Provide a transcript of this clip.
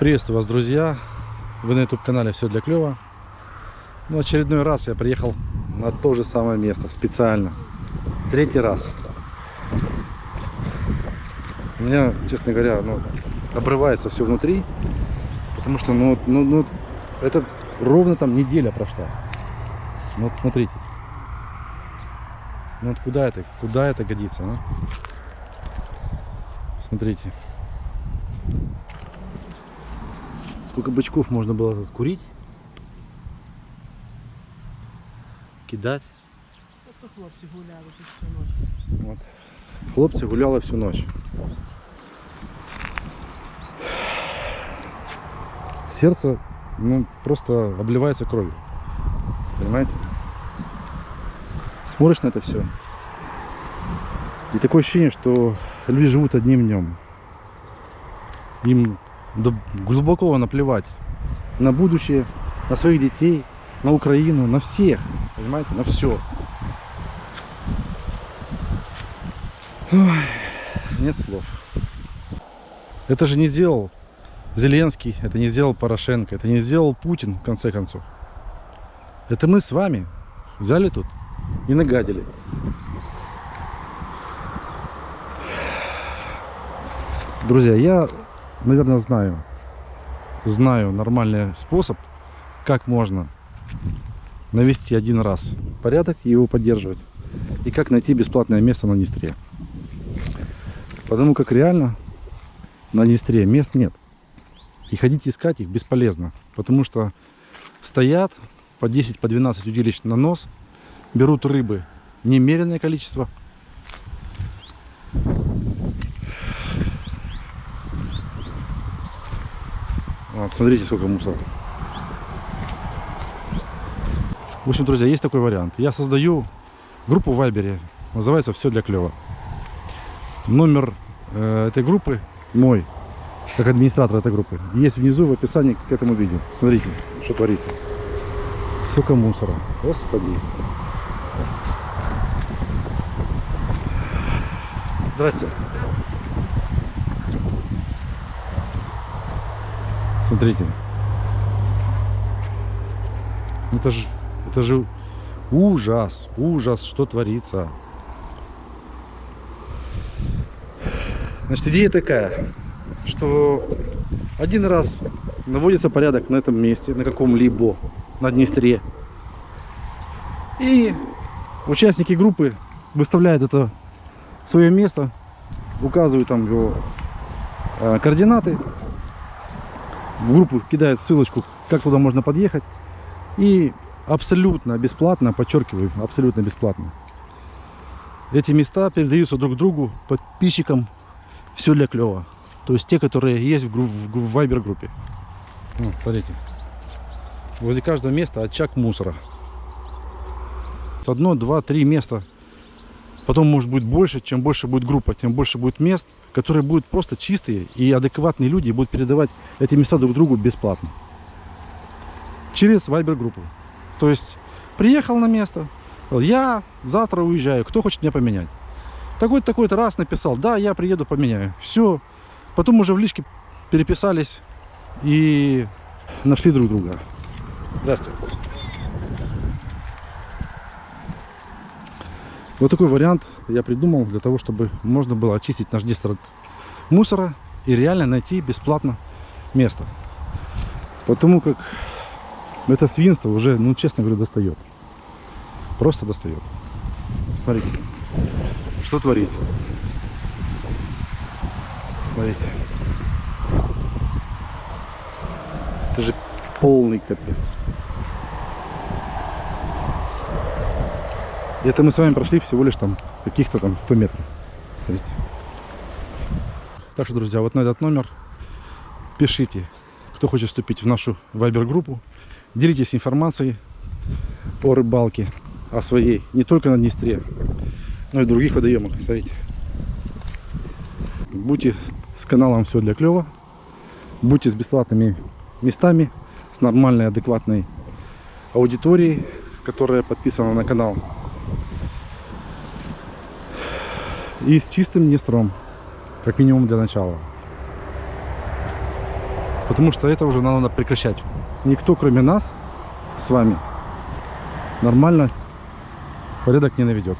Приветствую вас, друзья! Вы на YouTube-канале «Все для клёва». Ну, очередной раз я приехал на то же самое место, специально. Третий раз. У меня, честно говоря, ну, обрывается все внутри, потому что, ну, ну, ну, это ровно там неделя прошла. Ну, вот смотрите. Ну, вот куда это, куда это годится, а? Смотрите. Сколько бычков можно было тут курить, кидать. Просто хлопці гуляли всю ночь. Вот. Хлопцы гуляли всю ночь. Сердце, ну, просто обливается кровью. Понимаете? Смотришь на это все. И такое ощущение, что люди живут одним днем. Им да глубоко наплевать на будущее, на своих детей, на Украину, на всех. Понимаете? На все. Ой, нет слов. Это же не сделал Зеленский, это не сделал Порошенко, это не сделал Путин, в конце концов. Это мы с вами взяли тут и нагадили. Друзья, я, наверное, знаю, знаю нормальный способ, как можно навести один раз порядок и его поддерживать. И как найти бесплатное место на Днестре. Потому как реально на Днестре мест нет. И ходить искать их бесполезно. Потому что стоят по 10, по 12 удилищ на нос, берут рыбы немеренное количество. Вот, смотрите, сколько мусора. В общем, друзья, есть такой вариант. Я создаю группу в Вайбере. Называется «Все для клёва». Номер э, этой группы мой, как администратор этой группы, есть внизу в описании к этому видео. Смотрите, что творится. Сколько мусора. Господи. Здрасте. Смотрите. Это же, это же ужас, ужас, что творится. Значит, идея такая, что один раз наводится порядок на этом месте, на каком-либо, на Днестре. И участники группы выставляют это свое место, указывают там его э, координаты, в группу кидают ссылочку, как туда можно подъехать. И абсолютно бесплатно, подчеркиваю, абсолютно бесплатно. Эти места передаются друг другу, подписчикам. Все для клева. То есть те, которые есть в, гру- в, Viber группе. Вот, смотрите. Возле каждого места очаг мусора. Одно, два, три места. Потом может быть больше. Чем больше будет группа, тем больше будет мест, которые будут просто чистые и адекватные люди будут передавать эти места друг другу бесплатно. Через Viber группу. То есть приехал на место, я завтра уезжаю, кто хочет меня поменять? Такой-то, такой-то раз написал, да, я приеду, поменяю. Все. Потом уже в личке переписались и нашли друг друга. Здравствуйте. Вот такой вариант я придумал для того, чтобы можно было очистить наш Днестр от мусора и реально найти бесплатно место. Потому как это свинство уже, ну честно говоря, достает. Просто достает. Смотрите, что творится. Смотрите. Это же полный капец. Это мы с вами прошли всего лишь там каких-то там 100 метров. Смотрите. Так что, друзья, вот на этот номер пишите, кто хочет вступить в нашу вайбер-группу. Делитесь информацией о рыбалке, о своей, не только на Днестре, но и других водоемах. Смотрите. Будьте с каналом все для клёва. Будьте с бесплатными местами, с нормальной, адекватной аудиторией, которая подписана на канал. И с чистым Днестром, как минимум для начала. Потому что это уже надо прекращать. Никто, кроме нас, с вами, нормально порядок не наведет.